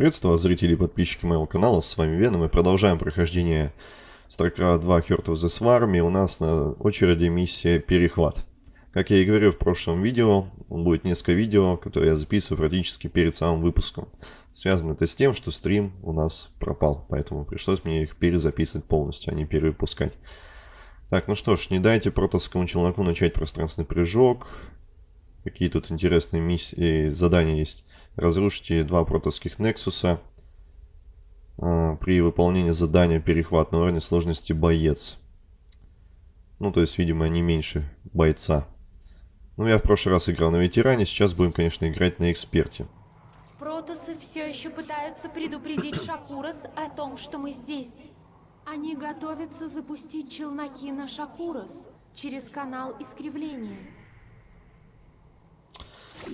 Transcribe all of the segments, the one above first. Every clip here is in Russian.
Приветствую вас, зрители и подписчики моего канала, с вами Веном. Мы продолжаем прохождение StarCraft 2 Heart of the Swarm, и у нас на очереди миссия Перехват. Как я и говорил в прошлом видео, будет несколько видео, которые я записываю практически перед самым выпуском. Связано это с тем, что стрим у нас пропал, поэтому пришлось мне их перезаписывать полностью, а не перевыпускать. Так, ну что ж, не дайте протосскому челноку начать пространственный прыжок. Какие тут интересные миссии, задания есть. Разрушите два протосских Нексуса. А, при выполнении задания перехват на уровне сложности боец. Ну, то есть, видимо, не меньше бойца. Ну, я в прошлый раз играл на ветеране, сейчас будем, конечно, играть на эксперте. Протосы все еще пытаются предупредить Шакурас о том, что мы здесь. Они готовятся запустить челноки на Шакурас через канал искривления.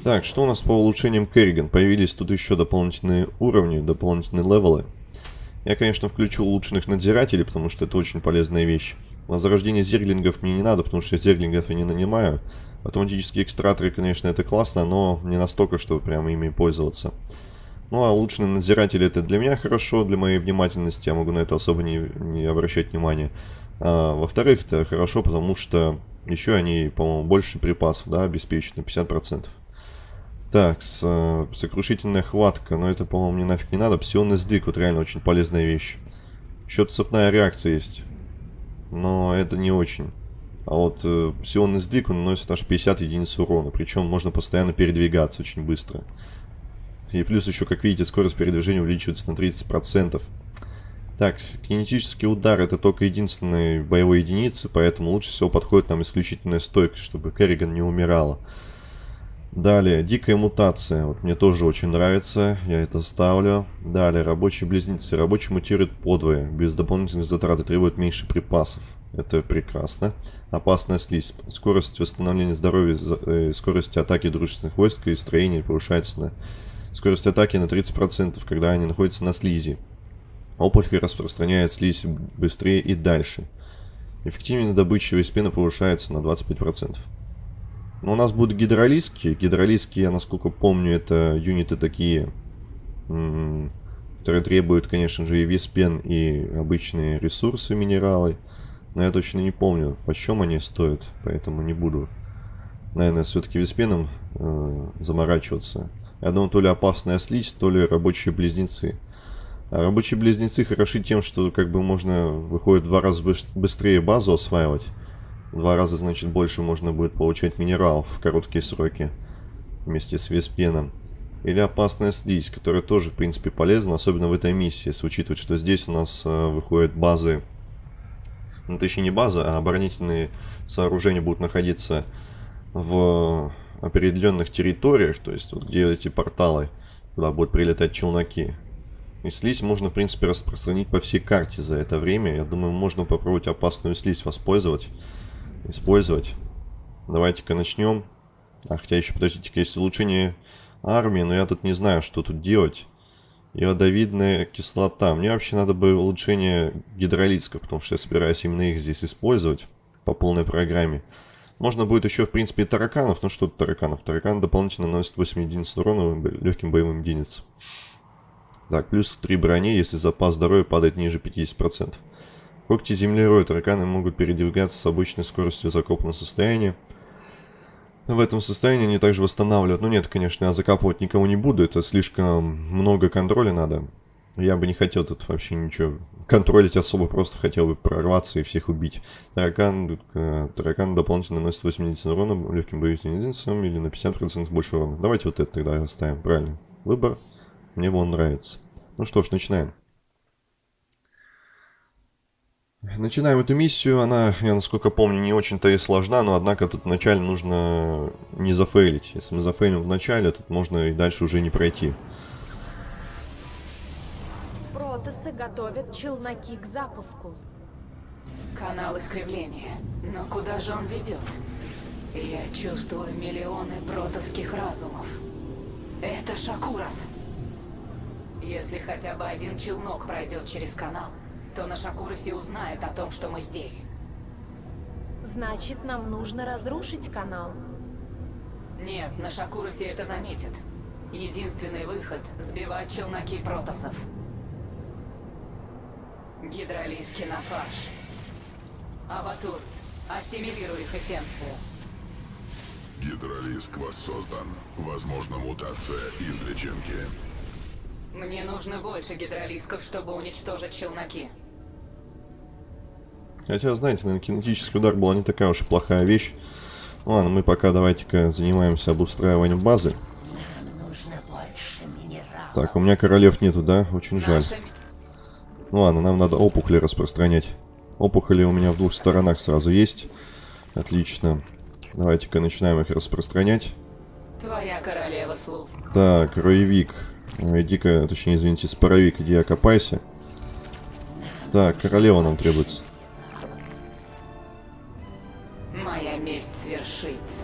Так, что у нас по улучшениям Керриган? Появились тут еще дополнительные уровни, дополнительные левелы. Я, конечно, включу улучшенных надзирателей, потому что это очень полезная вещь. На зарождение зерглингов мне не надо, потому что зерглингов я не нанимаю. Автоматические экстраторы, конечно, это классно, но не настолько, чтобы прямо ими пользоваться. Ну, а улучшенные надзиратели это для меня хорошо, для моей внимательности, я могу на это особо не, не обращать внимания. А, Во-вторых, это хорошо, потому что еще они, по-моему, больше припасов, да, обеспечены, 50%. Так, с, э, сокрушительная хватка, но это, по-моему, мне нафиг не надо. Псионный сдвиг, вот реально очень полезная вещь. Еще цепная реакция есть, но это не очень. А вот э, псионный сдвиг, он наносит аж 50 единиц урона, причем можно постоянно передвигаться очень быстро. И плюс еще, как видите, скорость передвижения увеличивается на 30%. Так, кинетический удар это только единственные боевые единицы, поэтому лучше всего подходит нам исключительная стойкость, чтобы Керриган не умирала. Далее, дикая мутация. Вот мне тоже очень нравится, я это ставлю. Далее, рабочие близнецы. Рабочий мутирует подвое, без дополнительных затрат и требует меньше припасов. Это прекрасно. Опасная слизь. Скорость восстановления здоровья, э, скорость атаки дружественных войск и строений повышается на скорость атаки на 30%, когда они находятся на слизи. Опухоль распространяет слизь быстрее и дальше. Эффективность добычи вейспена повышается на 25%. Но у нас будут гидролиски. Гидролиски, я насколько помню, это юниты такие, которые требуют, конечно же, и виспен, и обычные ресурсы, минералы. Но я точно не помню, почем они стоят, поэтому не буду, наверное, все-таки виспеном э, заморачиваться. Я думаю, то ли опасная слизь, то ли рабочие близнецы. А рабочие близнецы хороши тем, что как бы можно, выходит, два раза быстрее базу осваивать два раза, значит, больше можно будет получать минералов в короткие сроки вместе с веспеном. Или опасная слизь, которая тоже, в принципе, полезна, особенно в этой миссии, если учитывать, что здесь у нас э, выходят базы, ну, точнее не базы, а оборонительные сооружения будут находиться в определенных территориях, то есть вот где эти порталы, куда будут прилетать челноки. И слизь можно, в принципе, распространить по всей карте за это время. Я думаю, можно попробовать опасную слизь воспользовать использовать. Давайте-ка начнем. А, хотя еще, подождите-ка, есть улучшение армии, но я тут не знаю, что тут делать. Ядовидная кислота. Мне вообще надо бы улучшение гидролитского, потому что я собираюсь именно их здесь использовать по полной программе. Можно будет еще, в принципе, тараканов. Ну что тут тараканов? Таракан дополнительно наносит 8 единиц урона легким боевым единицам. Так, плюс 3 брони, если запас здоровья падает ниже 50%. Когти землерой тараканы могут передвигаться с обычной скоростью закопанного состояния. В этом состоянии они также восстанавливают. Ну нет, конечно, я закапывать никого не буду. Это слишком много контроля надо. Я бы не хотел тут вообще ничего контролить особо. Просто хотел бы прорваться и всех убить. Таракан, э, таракан дополнительно наносит 80 урона легким боевым единицам или на 50% больше урона. Давайте вот это тогда оставим. Правильно. Выбор. Мне он нравится. Ну что ж, начинаем. Начинаем эту миссию, она, я насколько помню, не очень-то и сложна, но однако тут вначале нужно не зафейлить. Если мы зафейлим в начале, тут можно и дальше уже не пройти. Протасы готовят челноки к запуску. Канал искривления. Но куда же он ведет? Я чувствую миллионы протосских разумов. Это Шакурас. Если хотя бы один челнок пройдет через канал, то на Шакуросе узнает о том, что мы здесь. Значит, нам нужно разрушить канал. Нет, на Шакуросе это заметят. Единственный выход — сбивать челноки протосов. Гидролиски на фарш. Аватур, ассимилируй их эссенцию. Гидролиск воссоздан. Возможна мутация из личинки. Мне нужно больше гидролисков, чтобы уничтожить челноки. Хотя, знаете, наверное, кинетический удар была не такая уж и плохая вещь. Ладно, мы пока давайте-ка занимаемся обустраиванием базы. Так, у меня королев нету, да? Очень жаль. Ну ладно, нам надо опухоли распространять. Опухоли у меня в двух сторонах сразу есть. Отлично. Давайте-ка начинаем их распространять. Твоя королева слуг. Так, роевик. Ой, Иди-ка, точнее, извините, споровик, иди окопайся. Так, королева нам требуется.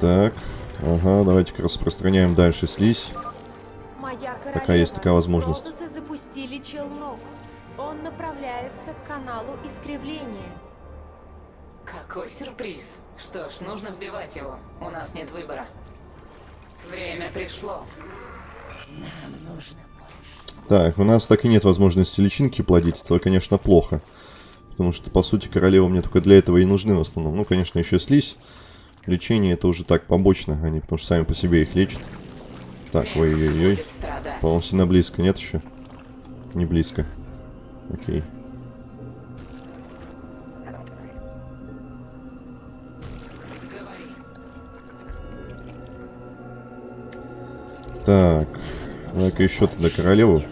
Так, ага, давайте-ка распространяем дальше слизь. Моя королева. Пока есть такая возможность. Запустили челнок. Он направляется к каналу искривления. Какой сюрприз. Что ж, нужно сбивать его. У нас нет выбора. Время пришло. Так, у нас так и нет возможности личинки плодить, это, конечно, плохо. Потому что, по сути, королевы мне только для этого и нужны в основном. Ну, конечно, еще слизь. Лечение это уже так побочно, они потому что сами по себе их лечат. Так, ой-ой-ой. По-моему, сильно близко, нет еще? Не близко. Окей. Так, давай-ка еще тогда королеву.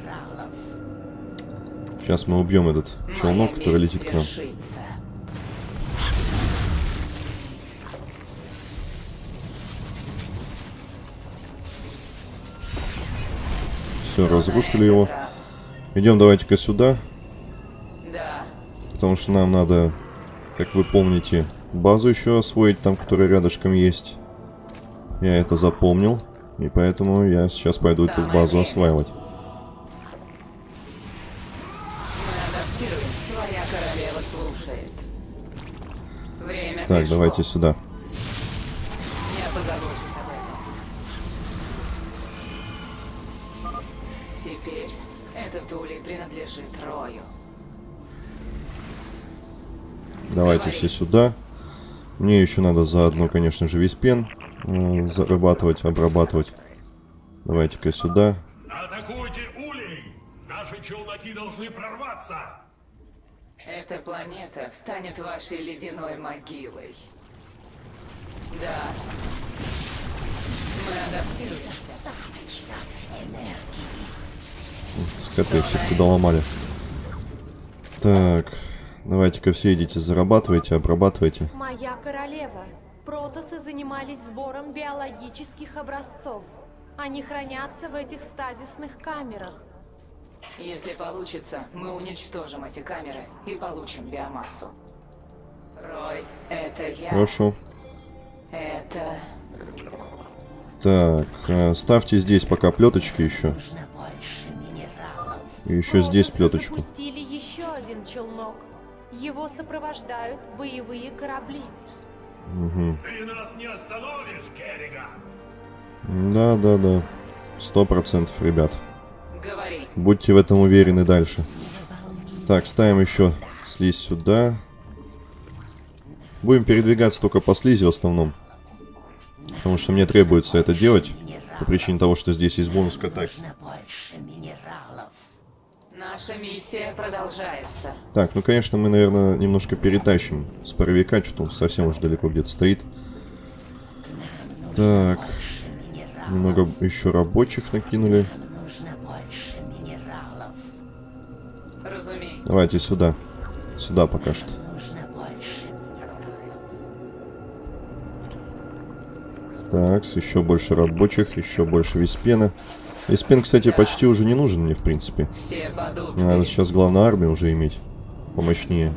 Сейчас мы убьем этот челнок, который летит к нам. Все, разрушили его. Идем давайте-ка сюда, Да. потому что нам надо, как вы помните, базу еще освоить, там, которая рядышком есть. Я это запомнил, и поэтому я сейчас пойду эту базу осваивать. Так, давайте сюда. Давайте все сюда. Мне еще надо заодно, конечно же, весь пен э, зарабатывать, обрабатывать. Давайте-ка сюда. Атакуйте улей! Наши челноки должны прорваться! Эта планета станет вашей ледяной могилой. Да. Мы адаптируемся. Скоты все-таки доломали. Так, давайте-ка все идите, зарабатывайте, обрабатывайте. Моя королева. Протосы занимались сбором биологических образцов. Они хранятся в этих стазисных камерах. Если получится, мы уничтожим эти камеры и получим биомассу. Рой, это я. Хорошо. Это... Так, э, ставьте здесь пока плеточки еще. И еще здесь плеточку. запустили еще один челнок. Его сопровождают боевые корабли. Угу. Ты нас не остановишь, Керриган! Да, да, да. Сто процентов, ребят. Говори. Будьте в этом уверены дальше. Так, ставим еще слизь сюда. Будем передвигаться только по слизи в основном. Потому что мне требуется это делать. По причине того, что здесь есть бонус к атаке. Наша миссия продолжается. Так, ну конечно мы, наверное, немножко перетащим с паровика, что он совсем уж далеко где-то стоит. Так. Немного еще рабочих накинули. Давайте сюда. Сюда пока что. Так, еще больше рабочих, еще больше виспена. Виспен, кстати, почти уже не нужен мне, в принципе. Надо сейчас главную армию уже иметь. Помощнее.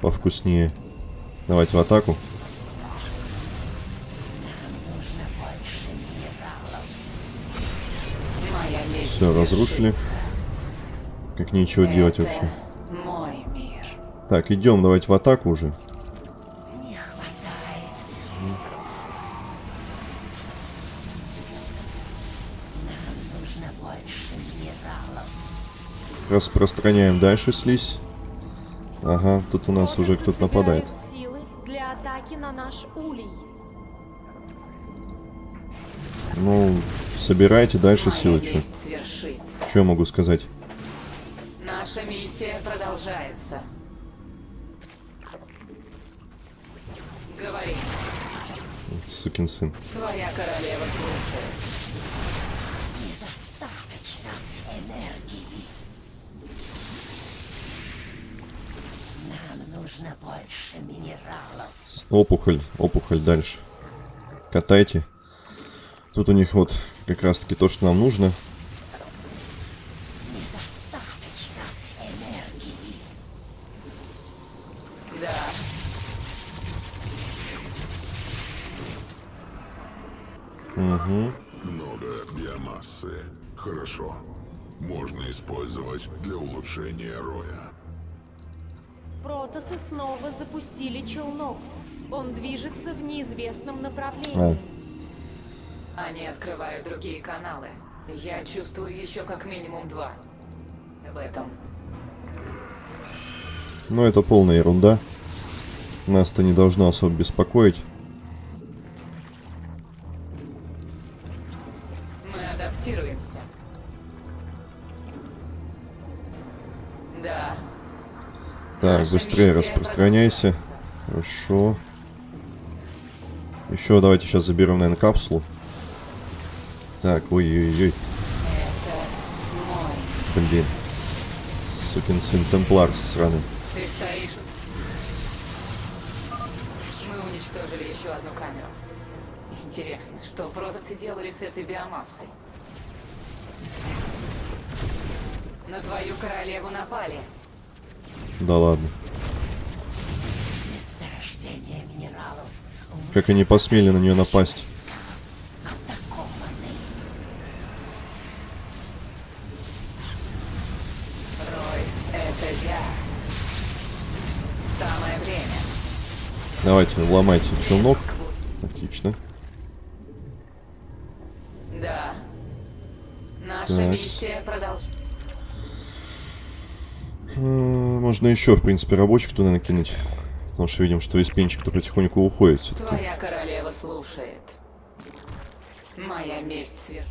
Повкуснее. Давайте в атаку. Все, разрушили. Как нечего делать вообще. Так, идем, давайте в атаку уже. Распространяем дальше слизь. Ага, тут у нас уже кто-то нападает. для атаки на наш улей. Ну, собирайте дальше Моя силы, что. Что я могу сказать? Наша миссия продолжается. Говори, Сукин сын. твоя королева слушает. Нужно больше минералов. Опухоль, опухоль дальше. Катайте. Тут у них вот как раз таки то, что нам нужно. В неизвестном А, направлении. они открывают другие каналы. Я чувствую еще как минимум два. В этом. ну это полная ерунда. Нас-то не должно особо беспокоить. Мы адаптируемся. Да. Так, Наша быстрее распространяйся. Хорошо. Еще давайте сейчас заберем, наверное, капсулу. Так, ой-ой-ой. Блин. Сукин сын Темплар сраный. Ты стоишь. Мы уничтожили еще одну камеру. Интересно, что протасы делали с этой биомассой? На твою королеву напали. Да ладно. Месторождение минералов Как они посмели на нее напасть. атакованы. Рой, это я. Самое время. Давайте, ломайте челнок. Отлично. Да. Наша Так. миссия продолжается. Э, Можно еще, в принципе, рабочих туда накинуть. Потому что видим, что виспенчик-то потихоньку уходит все-таки. Твоя королева слушает. Моя месть сверх.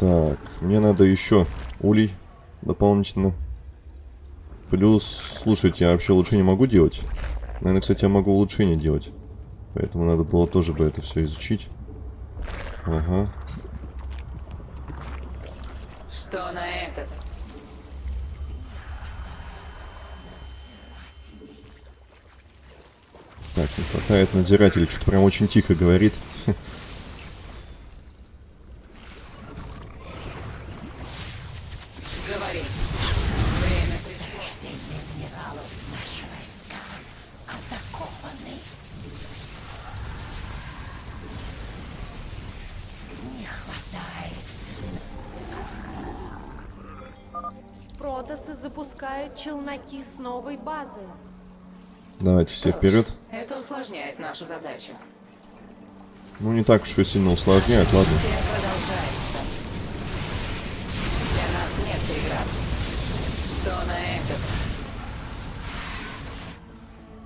Так, мне надо еще улей дополнительно. Плюс, слушайте, я вообще улучшение могу делать? Наверное, кстати, я могу улучшение делать. Поэтому надо было тоже бы это все изучить. Ага. Что на этот? Хватает надзирателя. Что-то прям очень тихо говорит. Протасы запускают челноки с новой базы. Давайте все вперед. Это усложняет нашу задачу. Ну, не так уж и сильно усложняет, ладно. Миссия продолжается. Для нас нет преград. Что на этот?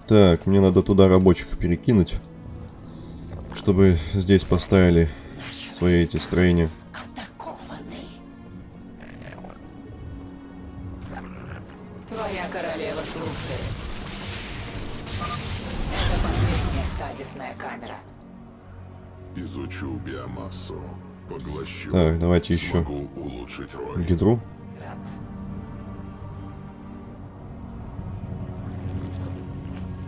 Так, мне надо туда рабочих перекинуть. Чтобы здесь поставили свои эти строения. Давайте еще гидру.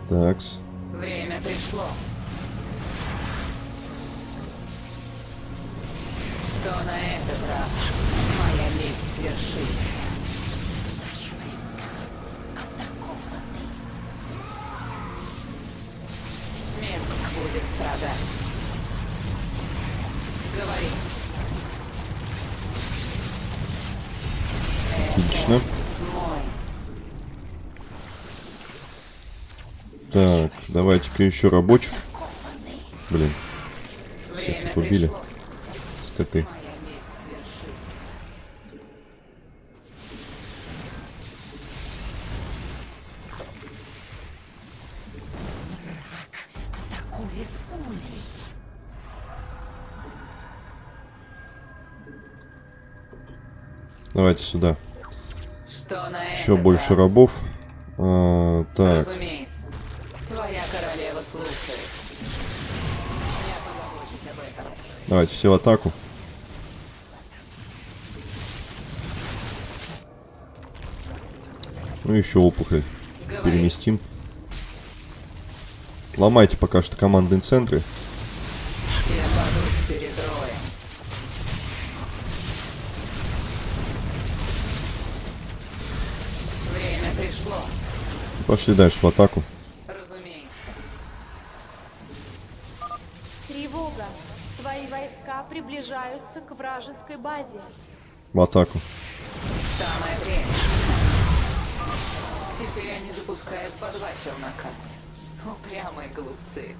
Такс. Время пришло. Что на этот раз? Моя месть свершится. Наши войска атакованы. Месть будет страдать. Говори. Отлично. Так, давайте-ка еще рабочих. Блин. Время их убили. Скоты. Давайте сюда. Еще больше рабов. А, так, давайте все в атаку. Ну еще опухоль. Говори. Переместим. Ломайте пока что командные центры. Пошли дальше в атаку. Разумеется. Тревога! Твои войска приближаются к вражеской базе. В атаку. Самое время. Теперь они запускают по два челнока. Упрямые глупцы.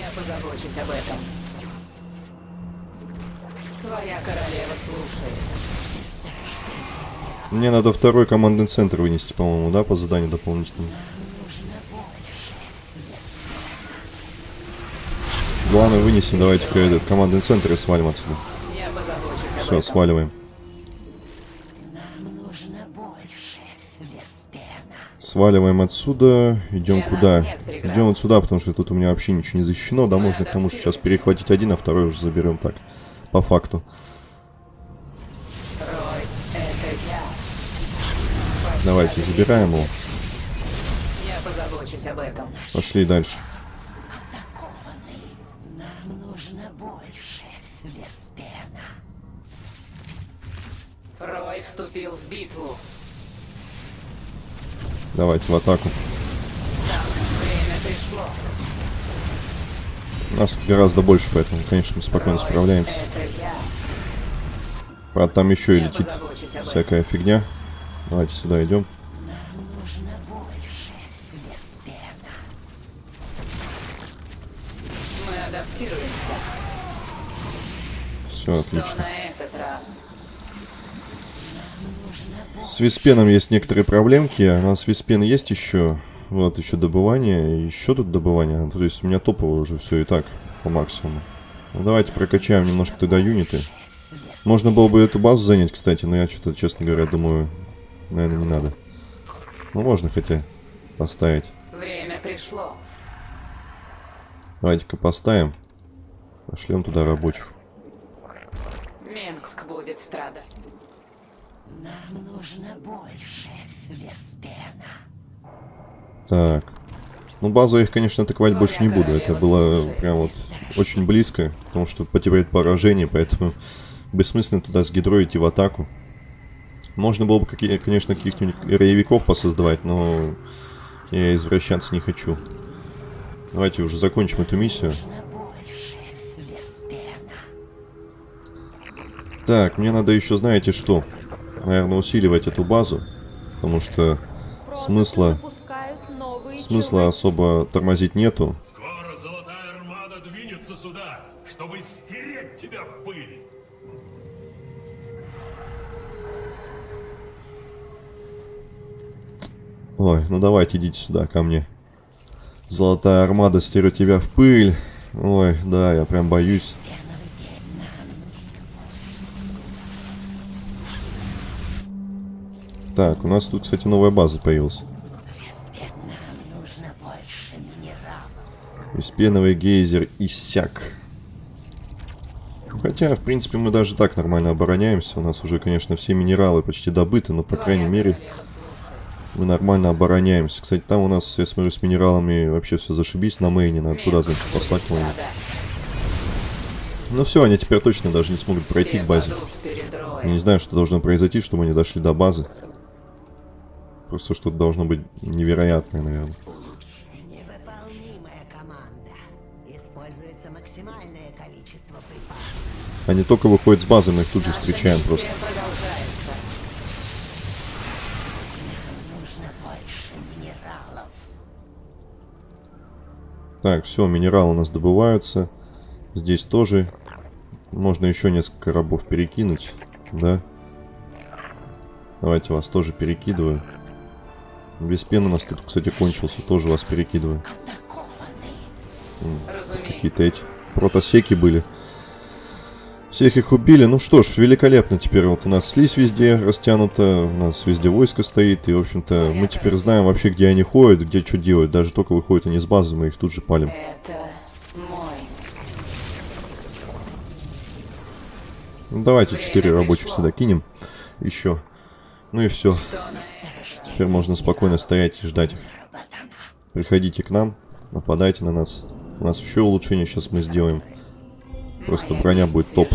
Я позабочусь об этом. Твоя королева слушает. Мне надо второй командный центр вынести, по-моему, да, по заданию дополнительному. Главное вынесем, давайте-ка этот командный центр и свалим отсюда. Все, сваливаем. Сваливаем отсюда. Идем куда? Идем вот сюда, потому что тут у меня вообще ничего не защищено. Да, можно к тому же сейчас перехватить один, а второй уже заберем так. По факту. Давайте, забираем его. Я позабочусь об этом. Пошли дальше. Нам нужно больше, Веспена. Рой вступил в битву. Давайте в атаку. Так, время пришло. Нас тут гораздо больше, поэтому, конечно, мы спокойно справляемся. Правда, там еще и летит всякая фигня. Давайте сюда идем. Все, отлично. С Виспеном есть некоторые проблемки. У нас Виспен есть еще. Вот, еще добывание. Еще тут добывание. То есть у меня топовое уже все и так по максимуму. Ну, давайте прокачаем немножко тогда юниты. Можно было бы эту базу занять, кстати, но я что-то, честно говоря, думаю, наверное, не надо. Ну, можно хотя поставить. Время пришло. Давайте-ка поставим. Пошлем туда рабочих. Менгск будет страдать. Нам нужно больше, Веспена. Так. Ну, базу я их, конечно, атаковать Твоя больше не буду. Это было прям вот очень близко, потому что потерять поражение, поэтому бессмысленно туда с гидрой идти в атаку. Можно было бы, конечно, каких-нибудь роевиков посоздавать, но я извращаться не хочу. Давайте уже закончим эту миссию. Так, мне надо еще, знаете что? Наверное, усиливать эту базу, потому что Смысла- смысла особо тормозить нету. Скоро Золотая Армада двинется сюда, чтобы стереть тебя в пыль. Ой, ну давайте идите сюда, ко мне. Золотая армада стерет тебя в пыль. Ой, да, я прям боюсь. Так, у нас тут, кстати, новая база появилась. Беспеновый гейзер иссяк. Хотя, в принципе, мы даже так нормально обороняемся. У нас уже, конечно, все минералы почти добыты, но, по крайней мере, мы нормально обороняемся. Кстати, там у нас, я смотрю, с минералами вообще все зашибись на мейне. Надо туда, значит, послать кого Ну все, они теперь точно даже не смогут пройти к базе. Я не знаю, что должно произойти, чтобы они дошли до базы. Просто что-то должно быть невероятное, наверное. Они только выходят с базы, мы их тут же встречаем просто. Продолжается. Нужно больше минералов. Так, все, минералы у нас добываются. Здесь тоже можно еще несколько рабов перекинуть, да? Давайте вас тоже перекидываю. Без пены у нас тут, кстати, кончился. Тоже вас перекидываю. Какие-то эти протосеки были. Всех их убили. Ну что ж, великолепно теперь. Вот у нас слизь везде растянута, у нас везде войско стоит. И, в общем-то, мы теперь знаем вообще, где они ходят, где что делают. Даже только выходят они с базы, мы их тут же палим. Это. Ну, давайте 4 рабочих сюда кинем. Еще. Ну и все. Теперь можно спокойно стоять и ждать их. Приходите к нам, нападайте на нас. У нас еще улучшение сейчас мы сделаем. Просто броня будет топ.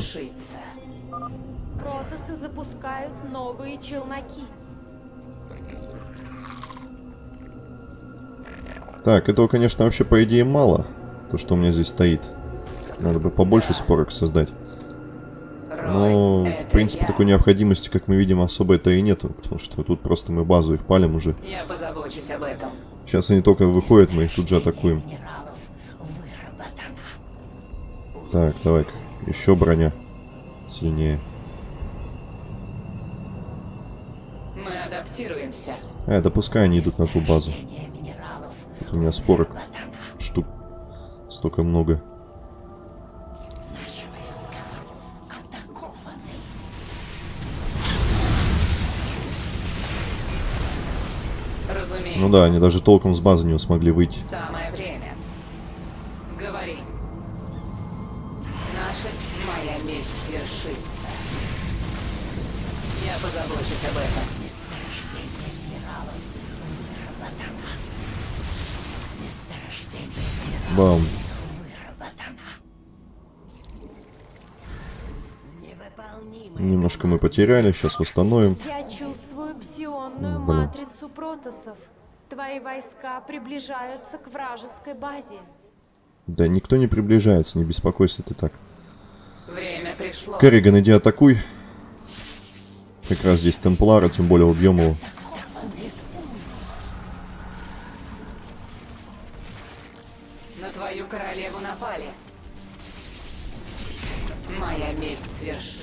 Протосы запускают новые челноки. Так, этого, конечно, вообще по идее мало. То, что у меня здесь стоит. Надо бы побольше спорок создать. Но, в это принципе, такой необходимости, как мы видим, особо-то и нету. Потому что тут просто мы базу их палим уже. Я позабочусь об этом. Сейчас они только выходят, мы их тут же атакуем. Выработано. Так, давай-ка. Еще броня. Сильнее. Мы адаптируемся. А, да пускай они идут на ту базу. Тут у меня спорок. Штук. Столько много. Ну да, они даже толком с базы не смогли выйти. Самое время. Позабочусь об этом. Месторождение минералов выработано. Месторождение минералов Бам. Немножко мы потеряли, сейчас восстановим. Я чувствую псионную Блин. матрицу протосов. Твои войска приближаются к вражеской базе. Да никто не приближается, не беспокойся ты так. Время пришло. Керриган, иди атакуй. Как раз здесь Темплара, тем более убьем его. На твою королеву напали. Моя месть свершится.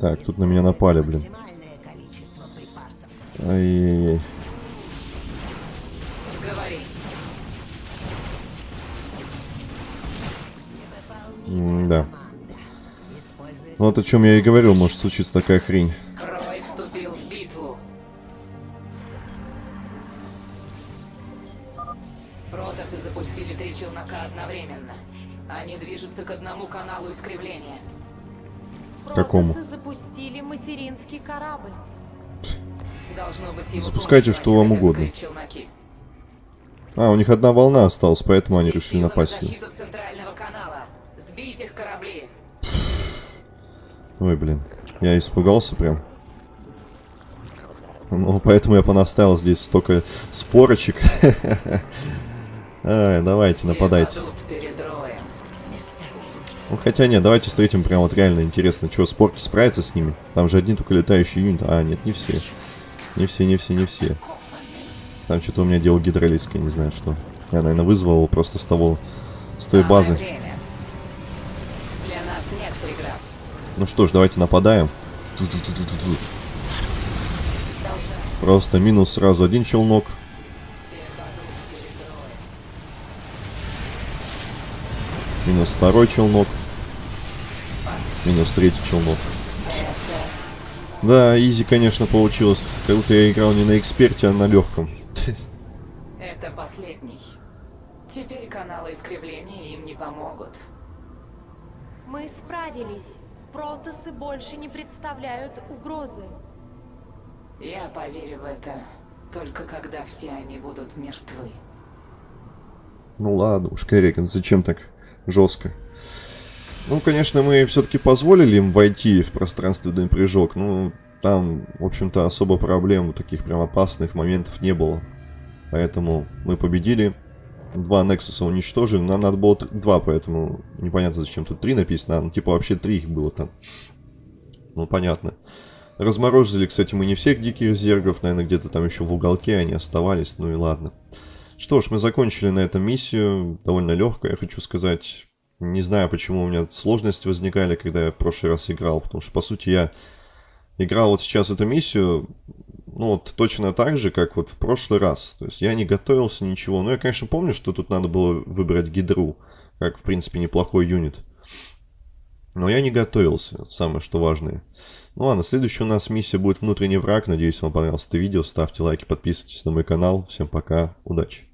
Так, тут на меня напали, блин. Ай-яй-яй. Говори. Вот о чем я и говорил, может случиться такая хрень. Рой вступил в битву. Протосы запустили три челнока одновременно. Они движутся к одному каналу искривления. Какому? Протосы запустили материнский корабль. Должно быть его Запускайте, что вам угодно. А, у них одна волна осталась, поэтому они решили напасть. сюда. защиту центрального канала. Сбить их корабли. Ой, блин. Я испугался прям. Ну, поэтому я понаставил здесь столько спорочек. Ай, давайте, нападайте. Ну, хотя нет, давайте встретим прям вот реально интересно, что, спорки справятся с ними? Там же одни только летающие юниты. А, нет, не все. Не все, не все, не все. Там что-то у меня дело гидролизкое, не знаю что. Я, наверное, вызвал его просто с того, с той базы. Ну что ж, давайте нападаем. Просто минус сразу один челнок. Минус второй челнок. Минус третий челнок. Да, изи, конечно, получилось. Как будто я играл не на эксперте, а на легком. Это последний. Теперь каналы искривления им не помогут. Мы справились. Протосы больше не представляют угрозы. Я поверю в это только когда все они будут мертвы. Ну ладно уж, Керриган, зачем так жестко? Ну, конечно, мы все-таки позволили им войти в пространственный прыжок. Ну, там, в общем-то, особо проблем, таких прям опасных моментов не было. Поэтому мы победили. Два Нексуса уничтожили. Нам надо было два, поэтому непонятно, зачем тут три написано. Ну, типа, вообще три их было там. Ну, понятно. Разморозили, кстати, мы не всех диких зергов, наверное, где-то там еще в уголке они оставались, ну и ладно. Что ж, мы закончили на этом миссию, довольно легкая, хочу сказать. Не знаю, почему у меня сложности возникали, когда я в прошлый раз играл, потому что, по сути, я играл вот сейчас эту миссию, ну, вот точно так же, как вот в прошлый раз. То есть я не готовился, ничего. Но я, конечно, помню, что тут надо было выбрать гидру, как, в принципе, неплохой юнит. Но я не готовился, самое что важное. Ну ладно, следующая у нас миссия будет внутренний враг. Надеюсь, вам понравилось это видео. Ставьте лайки, подписывайтесь на мой канал. Всем пока, удачи.